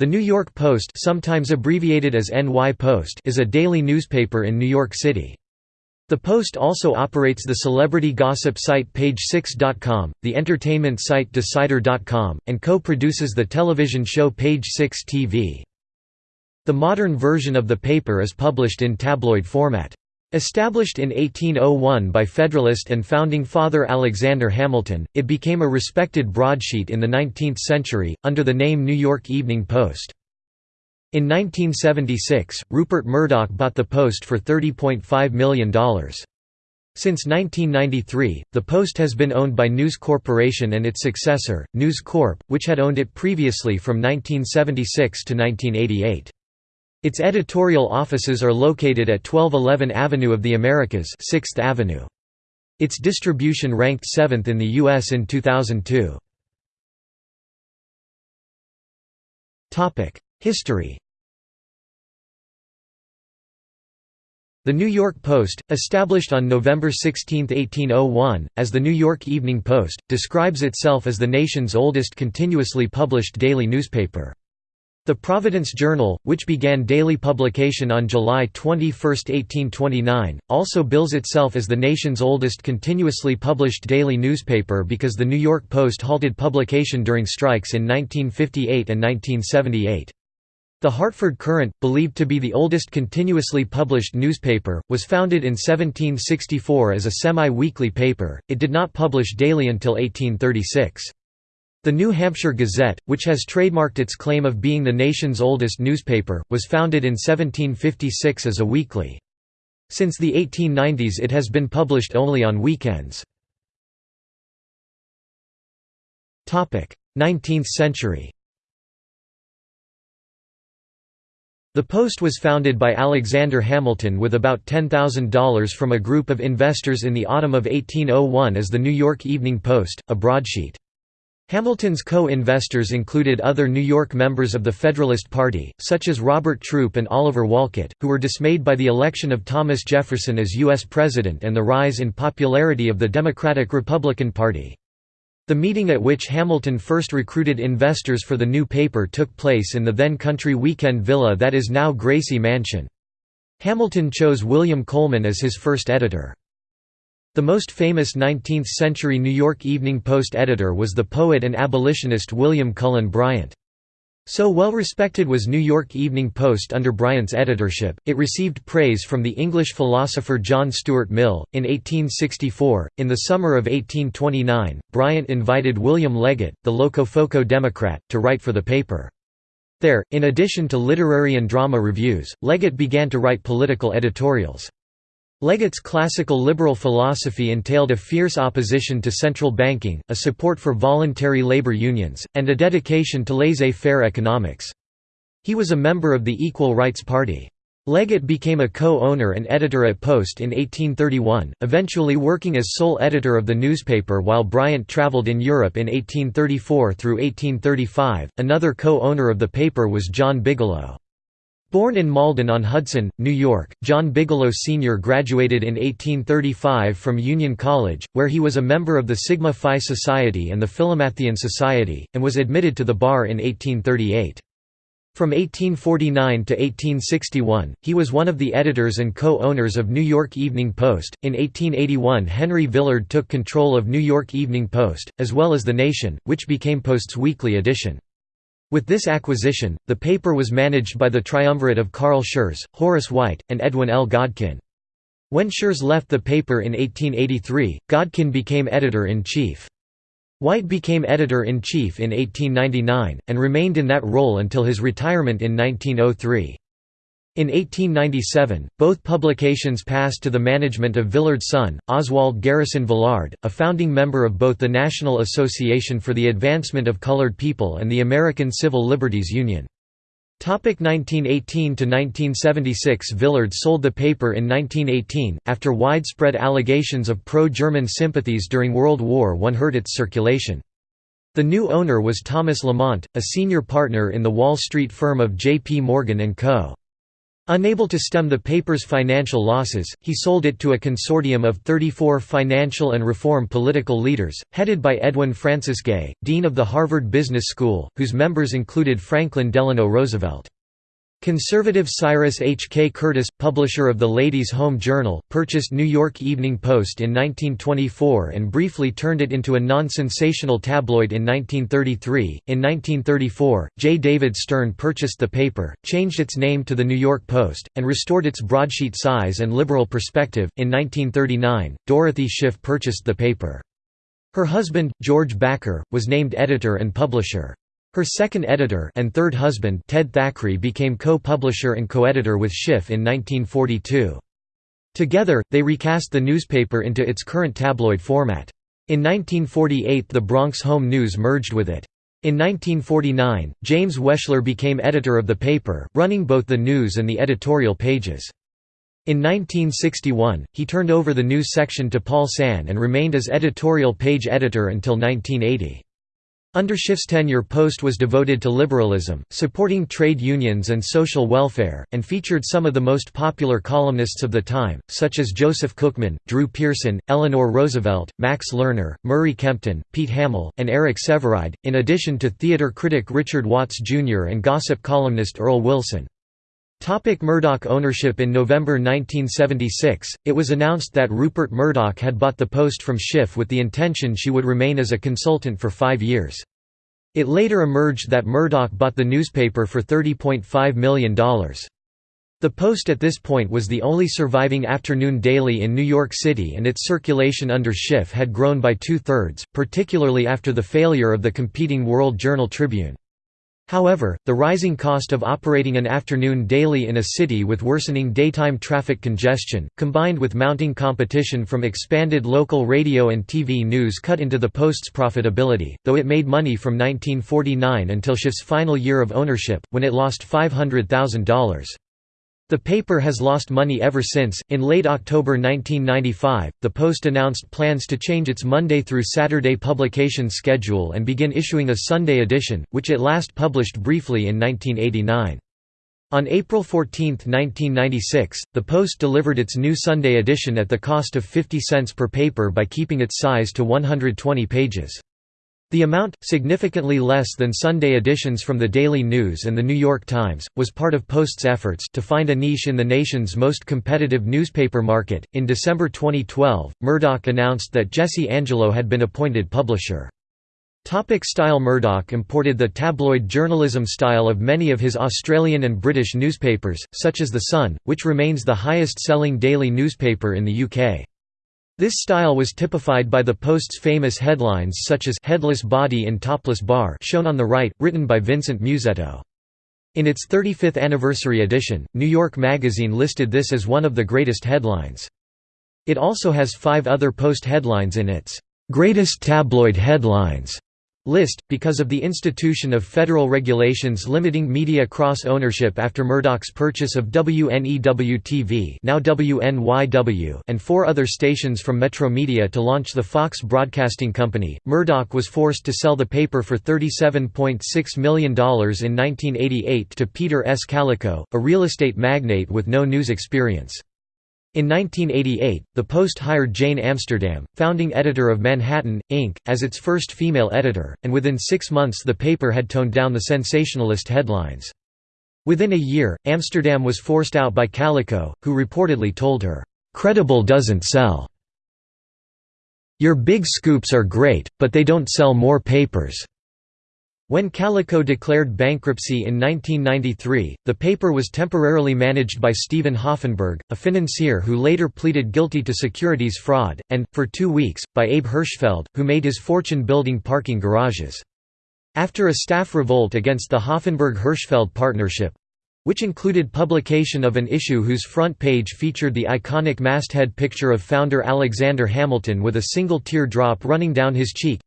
The New York Post sometimes abbreviated as NY Post is a daily newspaper in New York City. The Post also operates the celebrity gossip site Page6.com, the entertainment site Decider.com, and co-produces the television show Page 6 TV. The modern version of the paper is published in tabloid format. Established in 1801 by Federalist and Founding Father Alexander Hamilton, it became a respected broadsheet in the 19th century, under the name New York Evening Post. In 1976, Rupert Murdoch bought the Post for $30.5 million. Since 1993, the Post has been owned by News Corporation and its successor, News Corp, which had owned it previously from 1976 to 1988. Its editorial offices are located at 1211 Avenue of the Americas 6th Avenue. Its distribution ranked 7th in the U.S. in 2002. History The New York Post, established on November 16, 1801, as the New York Evening Post, describes itself as the nation's oldest continuously published daily newspaper. The Providence Journal, which began daily publication on July 21, 1829, also bills itself as the nation's oldest continuously published daily newspaper because the New York Post halted publication during strikes in 1958 and 1978. The Hartford Courant, believed to be the oldest continuously published newspaper, was founded in 1764 as a semi-weekly paper, it did not publish daily until 1836. The New Hampshire Gazette, which has trademarked its claim of being the nation's oldest newspaper, was founded in 1756 as a weekly. Since the 1890s it has been published only on weekends. 19th century The Post was founded by Alexander Hamilton with about $10,000 from a group of investors in the autumn of 1801 as the New York Evening Post, a broadsheet. Hamilton's co-investors included other New York members of the Federalist Party, such as Robert Troup and Oliver Wolcott, who were dismayed by the election of Thomas Jefferson as U.S. President and the rise in popularity of the Democratic-Republican Party. The meeting at which Hamilton first recruited investors for the new paper took place in the then country weekend villa that is now Gracie Mansion. Hamilton chose William Coleman as his first editor. The most famous 19th-century New York Evening Post editor was the poet and abolitionist William Cullen Bryant. So well respected was New York Evening Post under Bryant's editorship, it received praise from the English philosopher John Stuart Mill. In 1864, in the summer of 1829, Bryant invited William Leggett, the Locofoco Democrat, to write for the paper. There, in addition to literary and drama reviews, Leggett began to write political editorials. Leggett's classical liberal philosophy entailed a fierce opposition to central banking, a support for voluntary labor unions, and a dedication to laissez-faire economics. He was a member of the Equal Rights Party. Leggett became a co-owner and editor at Post in 1831, eventually working as sole editor of the newspaper while Bryant traveled in Europe in 1834 through 1835. Another co-owner of the paper was John Bigelow. Born in Malden on Hudson, New York, John Bigelow Sr. graduated in 1835 from Union College, where he was a member of the Sigma Phi Society and the Philomathean Society, and was admitted to the bar in 1838. From 1849 to 1861, he was one of the editors and co-owners of New York Evening Post. In 1881, Henry Villard took control of New York Evening Post, as well as The Nation, which became Post's weekly edition. With this acquisition, the paper was managed by the triumvirate of Carl Schurz, Horace White, and Edwin L. Godkin. When Schurz left the paper in 1883, Godkin became editor-in-chief. White became editor-in-chief in 1899, and remained in that role until his retirement in 1903. In 1897, both publications passed to the management of Villard's son, Oswald Garrison Villard, a founding member of both the National Association for the Advancement of Colored People and the American Civil Liberties Union. 1918–1976 Villard sold the paper in 1918, after widespread allegations of pro-German sympathies during World War I hurt its circulation. The new owner was Thomas Lamont, a senior partner in the Wall Street firm of J. P. Morgan & Co. Unable to stem the paper's financial losses, he sold it to a consortium of 34 financial and reform political leaders, headed by Edwin Francis Gay, dean of the Harvard Business School, whose members included Franklin Delano Roosevelt. Conservative Cyrus H. K. Curtis, publisher of the Ladies' Home Journal, purchased New York Evening Post in 1924 and briefly turned it into a non-sensational tabloid in 1933. In 1934, J. David Stern purchased the paper, changed its name to the New York Post, and restored its broadsheet size and liberal perspective. In 1939, Dorothy Schiff purchased the paper. Her husband, George Backer, was named editor and publisher. Her second editor and third husband Ted Thackrey became co-publisher and co-editor with Schiff in 1942. Together, they recast the newspaper into its current tabloid format. In 1948 the Bronx Home News merged with it. In 1949, James Wechsler became editor of the paper, running both the news and the editorial pages. In 1961, he turned over the news section to Paul Sann and remained as editorial page editor until 1980. Under Schiff's tenure Post was devoted to liberalism, supporting trade unions and social welfare, and featured some of the most popular columnists of the time, such as Joseph Cookman, Drew Pearson, Eleanor Roosevelt, Max Lerner, Murray Kempton, Pete Hamill, and Eric Sevareid, in addition to theater critic Richard Watts Jr. and gossip columnist Earl Wilson. Topic Murdoch ownership In November 1976, it was announced that Rupert Murdoch had bought the Post from Schiff with the intention she would remain as a consultant for five years. It later emerged that Murdoch bought the newspaper for $30.5 million. The Post at this point was the only surviving afternoon daily in New York City and its circulation under Schiff had grown by two-thirds, particularly after the failure of the competing World Journal Tribune. However, the rising cost of operating an afternoon daily in a city with worsening daytime traffic congestion, combined with mounting competition from expanded local radio and TV news cut into the Post's profitability, though it made money from 1949 until Schiff's final year of ownership, when it lost $500,000. The paper has lost money ever since. In late October 1995, the Post announced plans to change its Monday through Saturday publication schedule and begin issuing a Sunday edition, which it last published briefly in 1989. On April 14, 1996, the Post delivered its new Sunday edition at the cost of 50 cents per paper by keeping its size to 120 pages. The amount, significantly less than Sunday editions from the Daily News and The New York Times, was part of Post's efforts to find a niche in the nation's most competitive newspaper market. In December 2012, Murdoch announced that Jesse Angelo had been appointed publisher. Topic style Murdoch imported the tabloid journalism style of many of his Australian and British newspapers, such as The Sun, which remains the highest-selling daily newspaper in the UK. This style was typified by the Post's famous headlines such as «Headless Body in Topless Bar» shown on the right, written by Vincent Musetto. In its 35th anniversary edition, New York Magazine listed this as one of the greatest headlines. It also has five other Post headlines in its «Greatest Tabloid Headlines» list, because of the institution of federal regulations limiting media cross-ownership after Murdoch's purchase of WNEW-TV now WNYW and four other stations from Metromedia to launch the Fox Broadcasting Company, Murdoch was forced to sell the paper for $37.6 million in 1988 to Peter S. Kalikow, a real estate magnate with no news experience. In 1988, the Post hired Jane Amsterdam, founding editor of Manhattan, Inc., as its first female editor, and within six months the paper had toned down the sensationalist headlines. Within a year, Amsterdam was forced out by Kalikow, who reportedly told her, "'Credible doesn't sell. Your big scoops are great, but they don't sell more papers.' When Kalikow declared bankruptcy in 1993, the paper was temporarily managed by Steven Hoffenberg, a financier who later pleaded guilty to securities fraud, and, for two weeks, by Abe Hirschfeld, who made his fortune building parking garages. After a staff revolt against the Hoffenberg-Hirschfeld partnership, which included publication of an issue whose front page featured the iconic masthead picture of founder Alexander Hamilton with a single tear drop running down his cheek,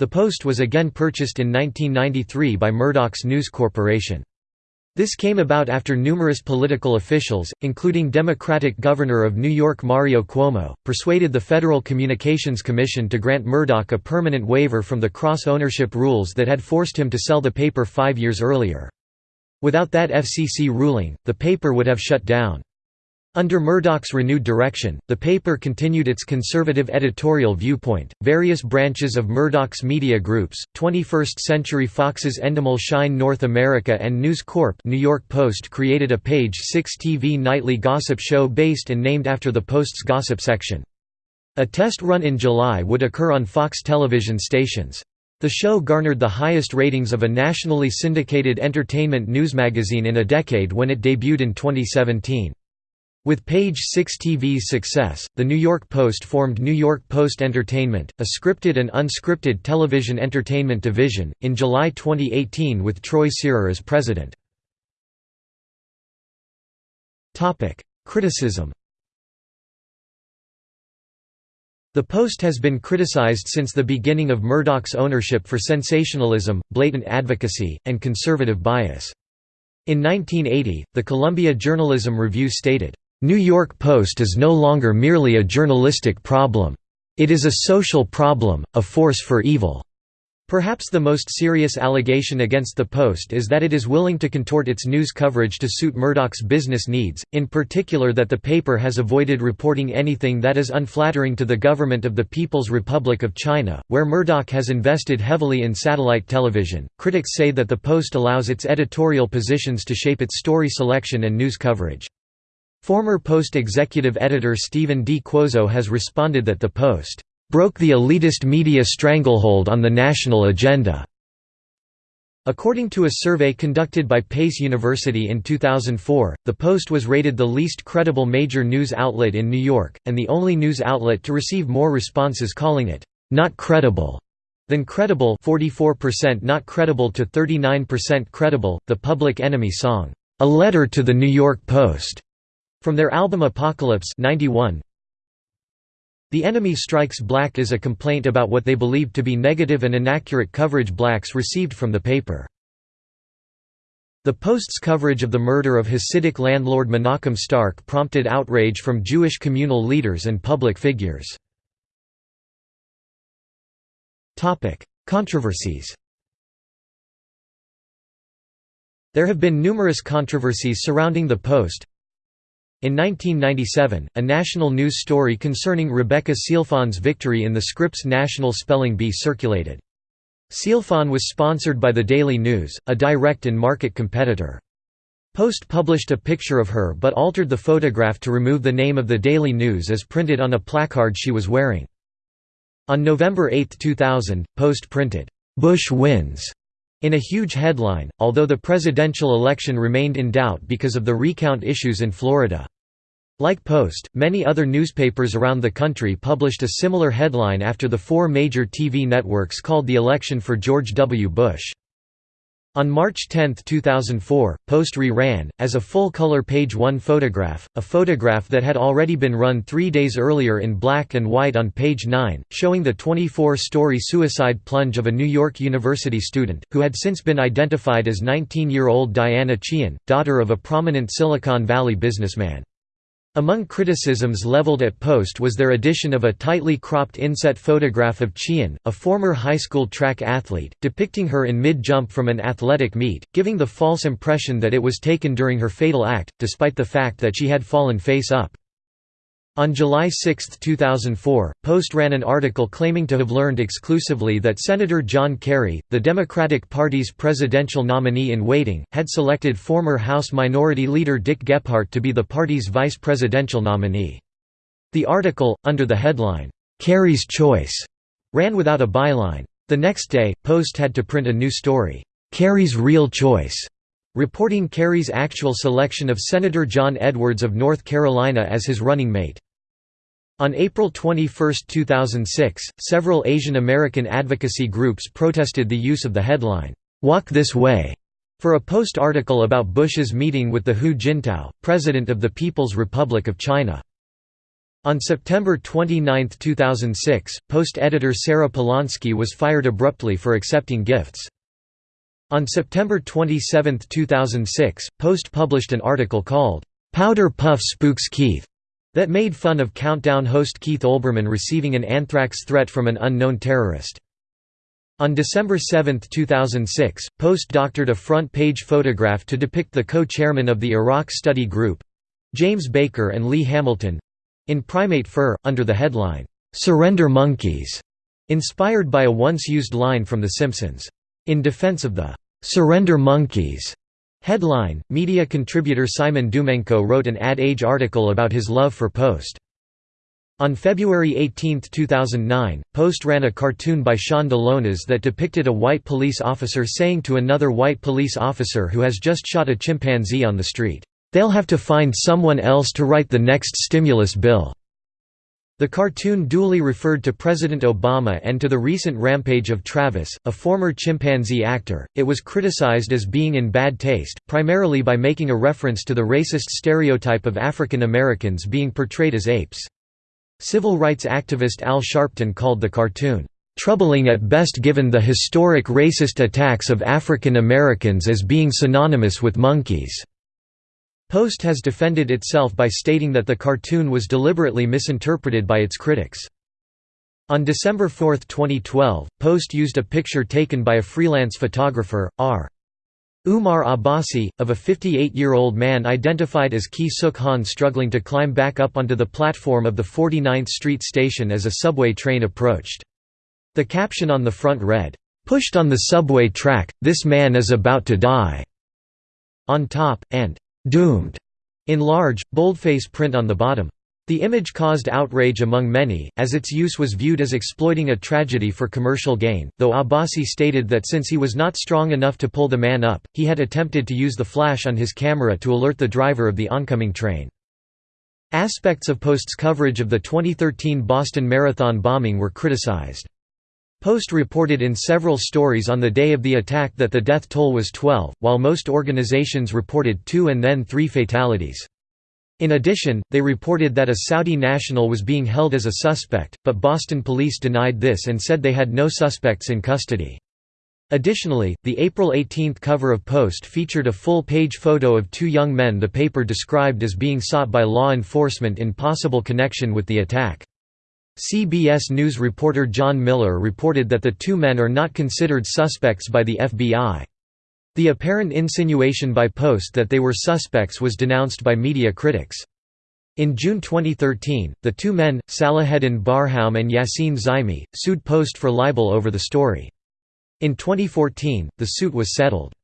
the Post was again purchased in 1993 by Murdoch's News Corporation. This came about after numerous political officials, including Democratic Governor of New York Mario Cuomo, persuaded the Federal Communications Commission to grant Murdoch a permanent waiver from the cross-ownership rules that had forced him to sell the paper five years earlier. Without that FCC ruling, the paper would have shut down. Under Murdoch's renewed direction, the paper continued its conservative editorial viewpoint. Various branches of Murdoch's media groups, 21st Century Fox's Endemol Shine North America and News Corp New York Post created a Page 6 TV nightly gossip show based and named after the Post's gossip section. A test run in July would occur on Fox television stations. The show garnered the highest ratings of a nationally syndicated entertainment news magazine in a decade when it debuted in 2017. With Page 6 TV's success, the New York Post formed New York Post Entertainment, a scripted and unscripted television entertainment division, in July 2018 with Troy Searer as president. Criticism The Post has been criticized since the beginning of Murdoch's ownership for sensationalism, blatant advocacy, and conservative bias. In 1980, the Columbia Journalism Review stated, New York Post is no longer merely a journalistic problem. It is a social problem, a force for evil. Perhaps the most serious allegation against the Post is that it is willing to contort its news coverage to suit Murdoch's business needs, in particular that the paper has avoided reporting anything that is unflattering to the government of the People's Republic of China, where Murdoch has invested heavily in satellite television. Critics say that the Post allows its editorial positions to shape its story selection and news coverage. Former Post executive editor Stephen D. Cuozzo has responded that the Post broke the elitist media stranglehold on the national agenda. According to a survey conducted by Pace University in 2004, the Post was rated the least credible major news outlet in New York, and the only news outlet to receive more responses calling it, "...not credible." than credible 44% not credible to 39% credible. The Public Enemy song, "...a letter to the New York Post." From their album Apocalypse 91, The Enemy Strikes Black is a complaint about what they believed to be negative and inaccurate coverage blacks received from the paper. The Post's coverage of the murder of Hasidic landlord Menachem Stark prompted outrage from Jewish communal leaders and public figures. Controversies There have been numerous controversies surrounding the Post, in 1997, a national news story concerning Rebecca Sealfon's victory in the Scripps National Spelling Bee circulated. Sealfon was sponsored by the Daily News, a direct and market competitor. Post published a picture of her but altered the photograph to remove the name of the Daily News as printed on a placard she was wearing. On November 8, 2000, Post printed, "'Bush wins' in a huge headline, although the presidential election remained in doubt because of the recount issues in Florida. Like Post, many other newspapers around the country published a similar headline after the four major TV networks called the election for George W. Bush. On March 10, 2004, Post re-ran, as a full-color page one photograph, a photograph that had already been run three days earlier in black and white on page 9, showing the 24-story suicide plunge of a New York University student, who had since been identified as 19-year-old Diana Chien, daughter of a prominent Silicon Valley businessman. Among criticisms leveled at Post was their addition of a tightly cropped inset photograph of Chien, a former high school track athlete, depicting her in mid-jump from an athletic meet, giving the false impression that it was taken during her fatal act, despite the fact that she had fallen face up. On July 6, 2004, Post ran an article claiming to have learned exclusively that Senator John Kerry, the Democratic Party's presidential nominee-in-waiting, had selected former House Minority Leader Dick Gephardt to be the party's vice presidential nominee. The article, under the headline, "'Kerry's Choice' ran without a byline. The next day, Post had to print a new story, "'Kerry's Real Choice' reporting Kerry's actual selection of Senator John Edwards of North Carolina as his running mate. On April 21, 2006, several Asian American advocacy groups protested the use of the headline, "'Walk This Way' for a Post article about Bush's meeting with the Hu Jintao, president of the People's Republic of China. On September 29, 2006, Post editor Sarah Polonsky was fired abruptly for accepting gifts. On September 27, 2006, Post published an article called, "'Powder Puff Spooks Keith' that made fun of Countdown host Keith Olbermann receiving an anthrax threat from an unknown terrorist. On December 7, 2006, Post doctored a front-page photograph to depict the co-chairman of the Iraq Study Group—James Baker and Lee Hamilton—in primate fur, under the headline, "'Surrender Monkeys' inspired by a once-used line from The Simpsons. In defense of the "'Surrender Monkeys' headline, media contributor Simon Dumenco wrote an Ad Age article about his love for Post. On February 18, 2009, Post ran a cartoon by Sean DeLonas that depicted a white police officer saying to another white police officer who has just shot a chimpanzee on the street, "'They'll have to find someone else to write the next stimulus bill.'" The cartoon duly referred to President Obama and to the recent rampage of Travis, a former chimpanzee actor. It was criticized as being in bad taste, primarily by making a reference to the racist stereotype of African Americans being portrayed as apes. Civil rights activist Al Sharpton called the cartoon, "...troubling at best given the historic racist attacks of African Americans as being synonymous with monkeys." Post has defended itself by stating that the cartoon was deliberately misinterpreted by its critics. On December 4, 2012, Post used a picture taken by a freelance photographer, R. Umar Abbasi, of a 58-year-old man identified as Ki Suk Han struggling to climb back up onto the platform of the 49th Street station as a subway train approached. The caption on the front read, "'Pushed on the subway track, this man is about to die' on top, and "'Doomed' in large, boldface print on the bottom. The image caused outrage among many, as its use was viewed as exploiting a tragedy for commercial gain, though Abbasi stated that since he was not strong enough to pull the man up, he had attempted to use the flash on his camera to alert the driver of the oncoming train. Aspects of Post's coverage of the 2013 Boston Marathon bombing were criticized. Post reported in several stories on the day of the attack that the death toll was 12, while most organizations reported two and then three fatalities. In addition, they reported that a Saudi national was being held as a suspect, but Boston police denied this and said they had no suspects in custody. Additionally, the April 18 cover of Post featured a full-page photo of two young men the paper described as being sought by law enforcement in possible connection with the attack. CBS News reporter John Miller reported that the two men are not considered suspects by the FBI. The apparent insinuation by Post that they were suspects was denounced by media critics. In June 2013, the two men, Salaheddin Barham and Yassine Zaimi, sued Post for libel over the story. In 2014, the suit was settled.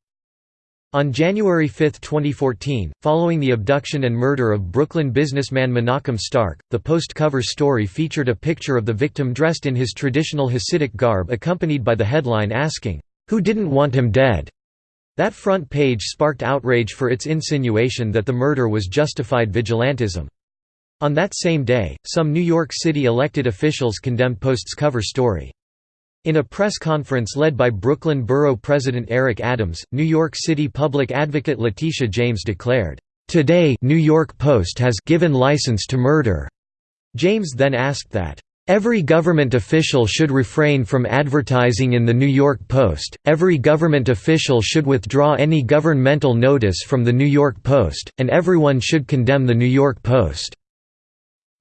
On January 5, 2014, following the abduction and murder of Brooklyn businessman Menachem Stark, the Post cover story featured a picture of the victim dressed in his traditional Hasidic garb accompanied by the headline asking, "'Who didn't want him dead?' That front page sparked outrage for its insinuation that the murder was justified vigilantism. On that same day, some New York City elected officials condemned Post's cover story. In a press conference led by Brooklyn Borough President Eric Adams, New York City Public Advocate Letitia James declared, "...today New York Post has given license to murder." James then asked that, Every government official should refrain from advertising in the New York Post, every government official should withdraw any governmental notice from the New York Post, and everyone should condemn the New York Post."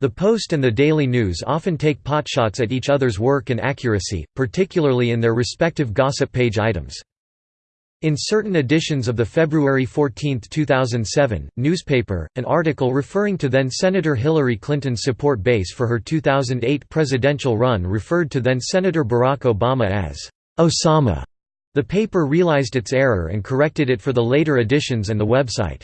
The Post and the Daily News often take potshots at each other's work and accuracy, particularly in their respective gossip page items. In certain editions of the February 14, 2007, newspaper, an article referring to then-Senator Hillary Clinton's support base for her 2008 presidential run referred to then-Senator Barack Obama as Osama. The paper realized its error and corrected it for the later editions and the website.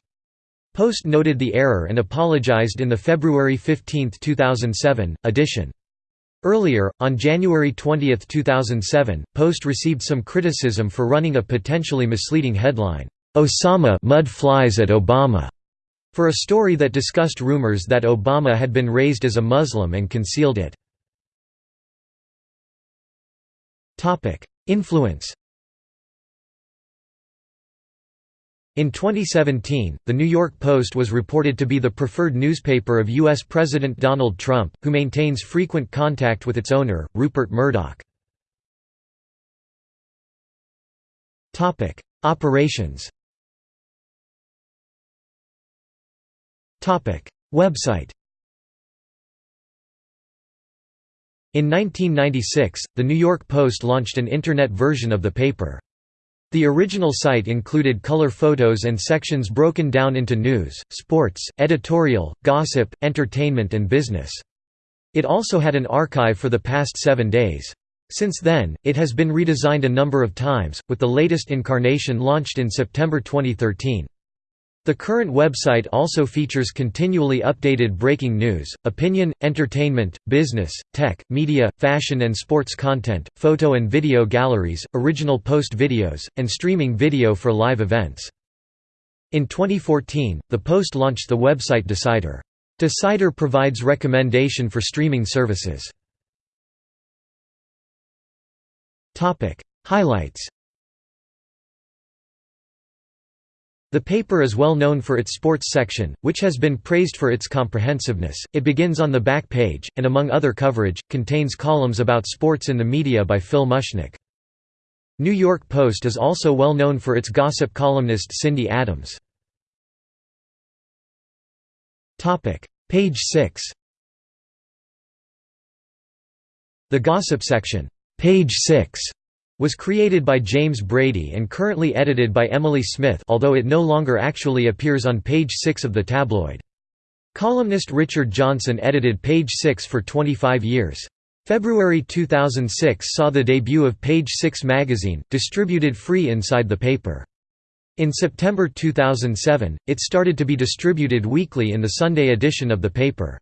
Post noted the error and apologized in the February 15, 2007, edition. Earlier, on January 20, 2007, Post received some criticism for running a potentially misleading headline, "'Osama mud flies at Obama' for a story that discussed rumors that Obama had been raised as a Muslim and concealed it. Influence In 2017, The New York Post was reported to be the preferred newspaper of U.S. President Donald Trump, who maintains frequent contact with its owner, Rupert Murdoch. Operations Website In 1996, the New York Post launched an Internet version of the paper. The original site included color photos and sections broken down into news, sports, editorial, gossip, entertainment and business. It also had an archive for the past seven days. Since then, it has been redesigned a number of times, with the latest incarnation launched in September 2013. The current website also features continually updated breaking news, opinion, entertainment, business, tech, media, fashion and sports content, photo and video galleries, original post videos, and streaming video for live events. In 2014, the Post launched the website Decider. Decider provides recommendation for streaming services. Highlights The paper is well known for its sports section, which has been praised for its comprehensiveness. It begins on the back page, and among other coverage, contains columns about sports in the media by Phil Mushnick. New York Post is also well known for its gossip columnist Cindy Adams. Page 6 The gossip section, page 6 was created by James Brady and currently edited by Emily Smith although it no longer actually appears on page 6 of the tabloid. Columnist Richard Johnson edited page 6 for 25 years. February 2006 saw the debut of Page 6 magazine, distributed free inside the paper. In September 2007, it started to be distributed weekly in the Sunday edition of the paper.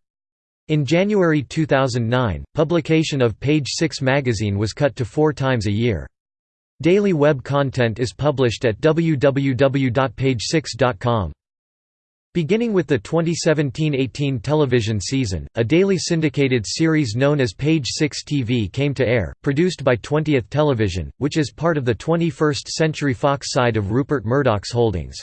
In January 2009, publication of Page 6 magazine was cut to four times a year. Daily web content is published at www.page6.com. Beginning with the 2017–18 television season, a daily syndicated series known as Page 6 TV came to air, produced by 20th Television, which is part of the 21st Century Fox side of Rupert Murdoch's holdings.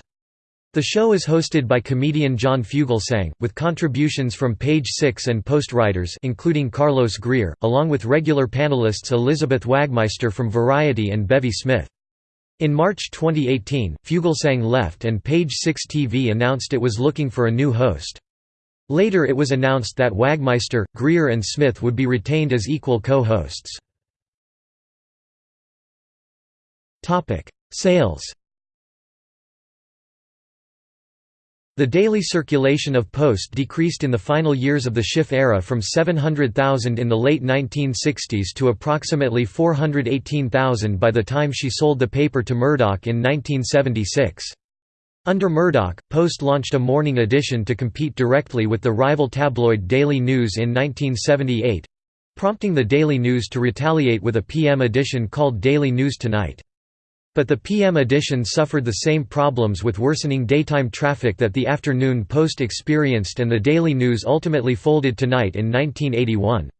The show is hosted by comedian John Fugelsang, with contributions from Page Six and Post writers including Carlos Greer, along with regular panelists Elizabeth Wagmeister from Variety and Bevy Smith. In March 2018, Fugelsang left and Page Six TV announced it was looking for a new host. Later it was announced that Wagmeister, Greer and Smith would be retained as equal co-hosts. Sales The daily circulation of Post decreased in the final years of the Schiff era from 700,000 in the late 1960s to approximately 418,000 by the time she sold the paper to Murdoch in 1976. Under Murdoch, Post launched a morning edition to compete directly with the rival tabloid Daily News in 1978—prompting the Daily News to retaliate with a PM edition called Daily News Tonight. But the PM edition suffered the same problems with worsening daytime traffic that the afternoon Post experienced and the Daily News ultimately folded tonight in 1981.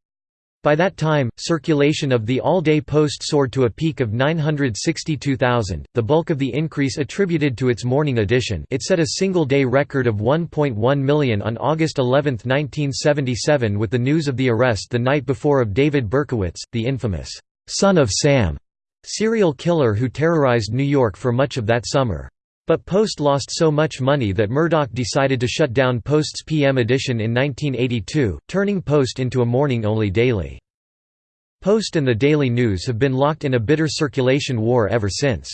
By that time, circulation of the all-day Post soared to a peak of 962,000, the bulk of the increase attributed to its morning edition it set a single-day record of 1.1 million on August 11, 1977 with the news of the arrest the night before of David Berkowitz, the infamous, "'Son of Sam' serial killer who terrorized New York for much of that summer. But Post lost so much money that Murdoch decided to shut down Post's PM edition in 1982, turning Post into a morning-only daily. Post and the Daily News have been locked in a bitter circulation war ever since.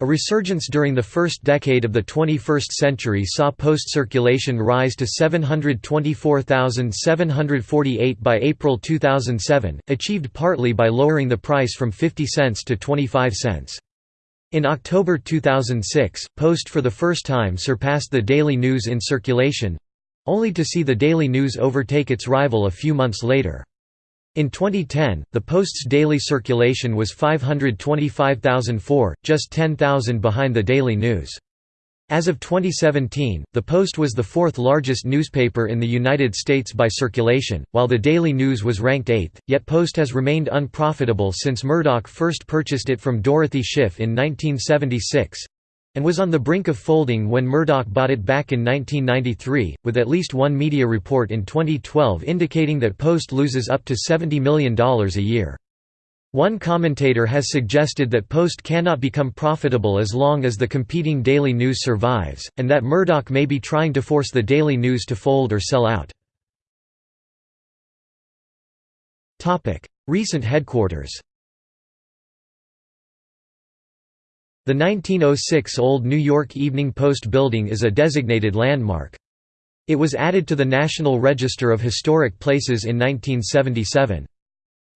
A resurgence during the first decade of the 21st century saw post circulation rise to 724,748 by April 2007, achieved partly by lowering the price from 50 cents to 25 cents. In October 2006, Post for the first time surpassed the Daily News in circulation—only to see the Daily News overtake its rival a few months later. In 2010, the Post's daily circulation was 525,004, just 10,000 behind the Daily News. As of 2017, the Post was the fourth largest newspaper in the United States by circulation, while the Daily News was ranked eighth, yet Post has remained unprofitable since Murdoch first purchased it from Dorothy Schiff in 1976, and was on the brink of folding when Murdoch bought it back in 1993, with at least one media report in 2012 indicating that Post loses up to $70 million a year. One commentator has suggested that Post cannot become profitable as long as the competing Daily News survives, and that Murdoch may be trying to force the Daily News to fold or sell out. Recent headquarters The 1906 Old New York Evening Post building is a designated landmark. It was added to the National Register of Historic Places in 1977.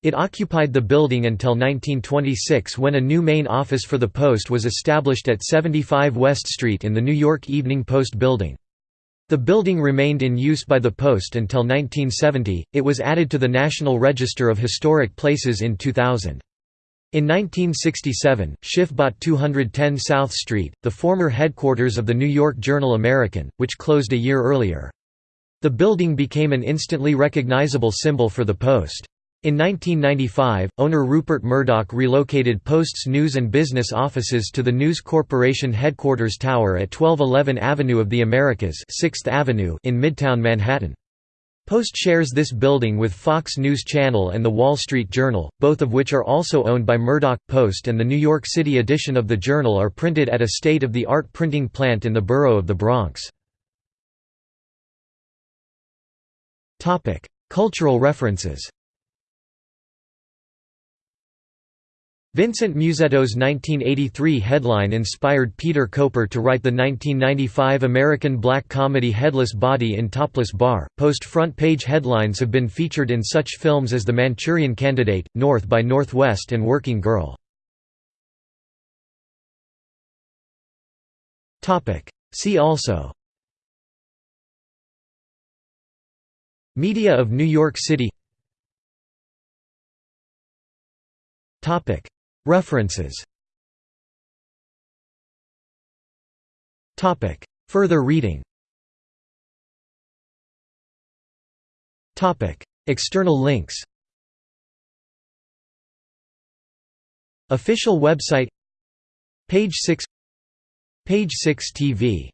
It occupied the building until 1926 when a new main office for the Post was established at 75 West Street in the New York Evening Post building. The building remained in use by the Post until 1970, it was added to the National Register of Historic Places in 2000. In 1967, Schiff bought 210 South Street, the former headquarters of the New York Journal-American, which closed a year earlier. The building became an instantly recognizable symbol for the Post. In 1995, owner Rupert Murdoch relocated Post's news and business offices to the News Corporation headquarters tower at 1211 Avenue of the Americas 6th Avenue in Midtown Manhattan. Post shares this building with Fox News Channel and The Wall Street Journal, both of which are also owned by Murdoch. Post and the New York City edition of the Journal are printed at a state-of-the-art printing plant in the borough of the Bronx. Cultural references Vincent Musetto's 1983 headline inspired Peter Koper to write the 1995 American black comedy Headless Body in Topless Bar. Post front page headlines have been featured in such films as The Manchurian Candidate, North by Northwest, and Working Girl. See also Media of New York City References. Further reading. External links. Official website. Page 6 Page 6 TV